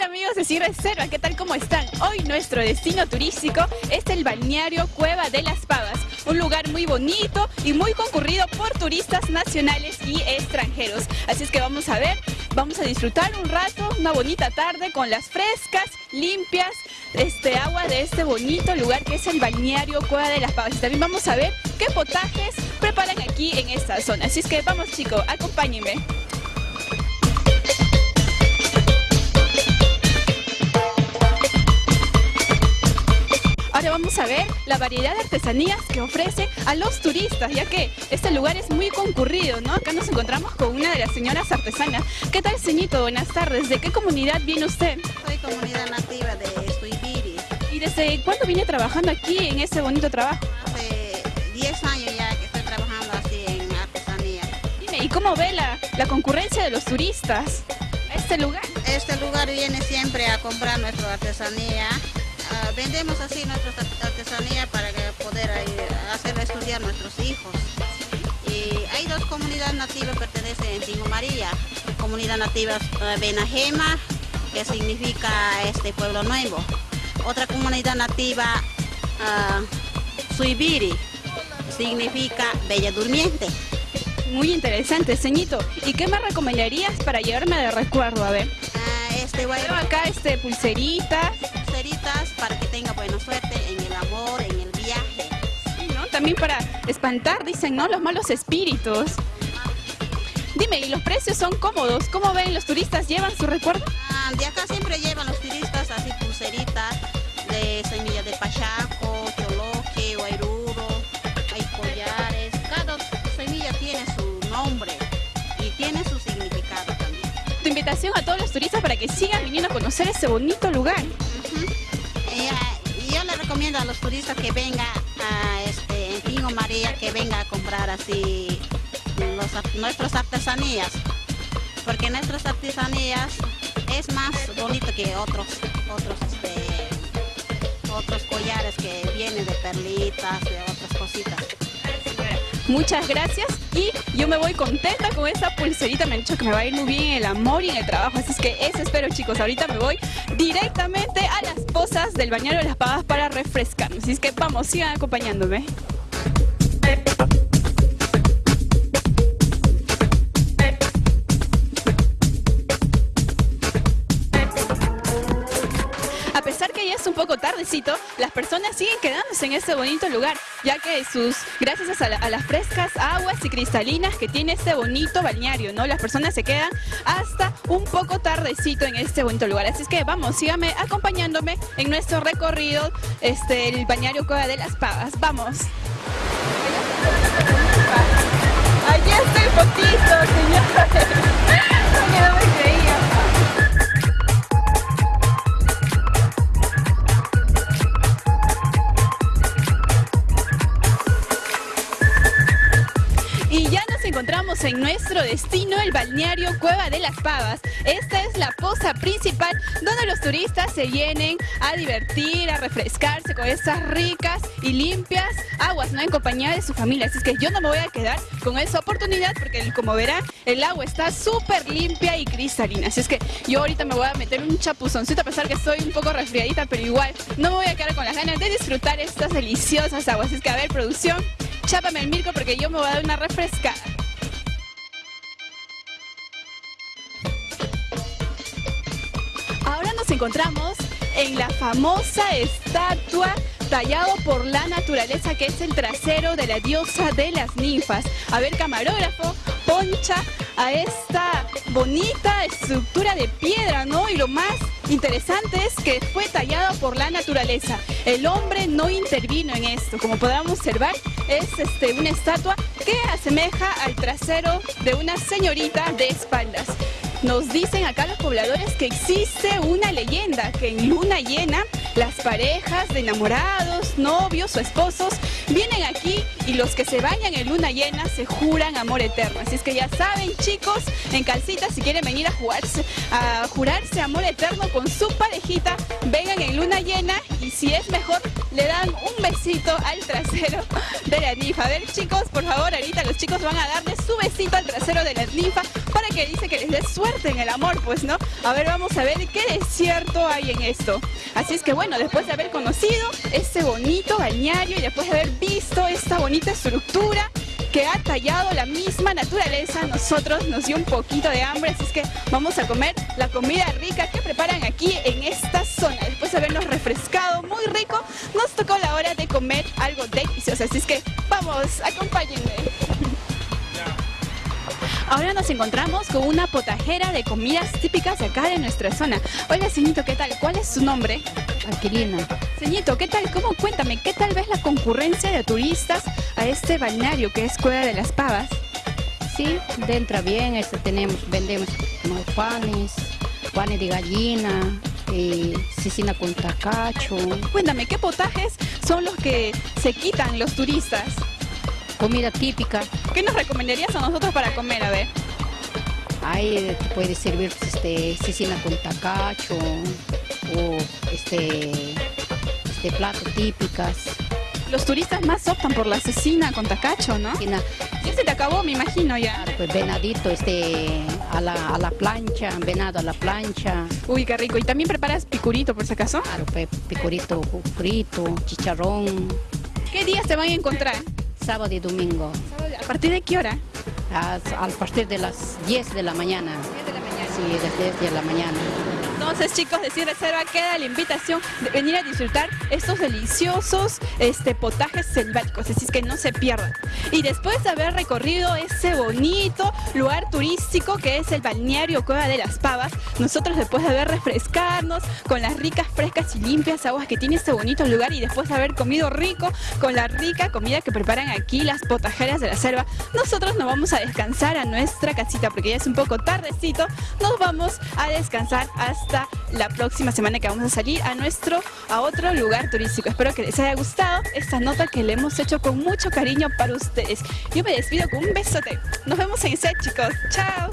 Hola amigos de Sierra Reserva, ¿qué tal? ¿Cómo están? Hoy nuestro destino turístico es el balneario Cueva de las Pavas, un lugar muy bonito y muy concurrido por turistas nacionales y extranjeros. Así es que vamos a ver, vamos a disfrutar un rato, una bonita tarde con las frescas, limpias, este agua de este bonito lugar que es el balneario Cueva de las Pavas. Y también vamos a ver qué potajes preparan aquí en esta zona. Así es que vamos chicos, acompáñenme. Ahora vamos a ver la variedad de artesanías que ofrece a los turistas, ya que este lugar es muy concurrido, ¿no? Acá nos encontramos con una de las señoras artesanas. ¿Qué tal, señito? Buenas tardes. ¿De qué comunidad viene usted? Soy comunidad nativa de Suibiri. ¿Y desde cuándo viene trabajando aquí en ese bonito trabajo? Hace 10 años ya que estoy trabajando así en artesanía. Dime, ¿y cómo ve la, la concurrencia de los turistas a este lugar? Este lugar viene siempre a comprar nuestra artesanía. Vendemos así nuestra artesanía para poder hacer estudiar nuestros hijos. Y hay dos comunidades nativas que pertenecen en Tingo María. Comunidad nativa eh, Benajema, que significa este pueblo nuevo. Otra comunidad nativa ah, Suibiri, significa Bella Durmiente. Muy interesante, señito. ¿Y qué me recomendarías para llevarme de recuerdo? A ver. Ah, este guay- acá este pulseritas, pulseritas También para espantar, dicen, ¿no? Los malos espíritus. Dime, ¿y los precios son cómodos? ¿Cómo ven los turistas? ¿Llevan su recuerdo? Ah, de acá siempre llevan los turistas así pulseritas de semillas de pachaco, choloque, guairuro, hay collares. Cada semilla tiene su nombre y tiene su significado también. Tu invitación a todos los turistas para que sigan viniendo a conocer ese bonito lugar. Y yo le recomiendo a los turistas que vengan a este, en Pingo María, que venga a comprar así los nuestras artesanías, porque nuestras artesanías es más bonito que otros, otros, este, otros collares que vienen de perlitas, de otras cositas. Muchas gracias y yo me voy contenta con esta pulserita. Me han dicho que me va a ir muy bien en el amor y el trabajo. Así es que eso espero chicos. Ahorita me voy directamente a las pozas del bañero de las Pavas para refrescarme. Así es que vamos, sigan acompañándome. A pesar que ya es un poco tardecito, las personas siguen quedándose en este bonito lugar, ya que sus, gracias a, la- a las frescas aguas y cristalinas que tiene este bonito balneario, ¿no? Las personas se quedan hasta un poco tardecito en este bonito lugar. Así es que vamos, síganme acompañándome en nuestro recorrido, este, el balneario Cueva de las Pavas. Vamos. Encontramos en nuestro destino, el balneario Cueva de las Pavas. Esta es la poza principal donde los turistas se vienen a divertir, a refrescarse con estas ricas y limpias aguas, ¿no? En compañía de su familia. Así es que yo no me voy a quedar con esa oportunidad porque como verán, el agua está súper limpia y cristalina. Así es que yo ahorita me voy a meter un chapuzoncito a pesar que estoy un poco resfriadita, pero igual no me voy a quedar con las ganas de disfrutar estas deliciosas aguas. Así es que a ver, producción, chápame el mirco porque yo me voy a dar una refrescada. Encontramos en la famosa estatua tallado por la naturaleza que es el trasero de la diosa de las ninfas. A ver, camarógrafo, poncha a esta bonita estructura de piedra, ¿no? Y lo más interesante es que fue tallado por la naturaleza. El hombre no intervino en esto. Como podamos observar, es este, una estatua que asemeja al trasero de una señorita de espaldas. Nos dicen acá los pobladores que existe una leyenda que en luna llena las parejas de enamorados, novios o esposos vienen aquí y los que se bañan en luna llena se juran amor eterno. Así es que ya saben chicos, en calcita si quieren venir a jugarse, a jurarse amor eterno con su parejita, vengan en luna llena si es mejor, le dan un besito al trasero de la ninfa. A ver chicos, por favor, ahorita los chicos van a darle su besito al trasero de la ninfa para que dice que les dé suerte en el amor, pues, ¿no? A ver, vamos a ver qué desierto hay en esto. Así es que bueno, después de haber conocido este bonito balneario y después de haber visto esta bonita estructura, que ha tallado la misma naturaleza, nosotros nos dio un poquito de hambre, así es que vamos a comer la comida rica que preparan aquí en esta zona. Después de habernos refrescado muy rico, nos tocó la hora de comer algo delicioso, así es que vamos, acompáñenme. Ahora nos encontramos con una potajera de comidas típicas de acá de nuestra zona. Hola, señito, ¿qué tal? ¿Cuál es su nombre? Aquilina. Señito, ¿qué tal? ¿Cómo? Cuéntame, ¿qué tal ves la concurrencia de turistas a este balneario que es Cueva de las Pavas? Sí, entra bien, este, tenemos, vendemos panes, panes de gallina, eh, cecina con tacacho, Cuéntame, ¿qué potajes son los que se quitan los turistas? Comida típica. ¿Qué nos recomendarías a nosotros para comer? A ver. Ahí eh, te puede servir pues, este, cecina con tacacho o este, este plato típicas. Los turistas más optan por la cecina con tacacho, ¿no? Cecina, Ya se te acabó, me imagino ya. pues venadito este, a, la, a la plancha, venado a la plancha, Uy, qué rico. ¿Y también preparas picurito, por si acaso? claro, pues, picurito frito, chicharrón, ¿Qué días te van a encontrar? Sábado y domingo. ¿A partir de qué hora? a, a partir de las 10 de la mañana. Sí, de las 10 de la mañana. Entonces, chicos, de Sin Reserva queda la invitación de venir a disfrutar estos deliciosos este, potajes selváticos, así es que no se pierdan. Y después de haber recorrido ese bonito lugar turístico que es el balneario Cueva de las Pavas, nosotros después de haber refrescarnos con las ricas, frescas y limpias aguas que tiene este bonito lugar y después de haber comido rico con la rica comida que preparan aquí las potajeras de la selva, nosotros nos vamos a descansar a nuestra casita porque ya es un poco tardecito, nos vamos a descansar la próxima semana que vamos a salir a nuestro, a otro lugar turístico. Espero que les haya gustado esta nota que le hemos hecho con mucho cariño para ustedes. Yo me despido con un besote. Nos vemos en set, chicos. Chao.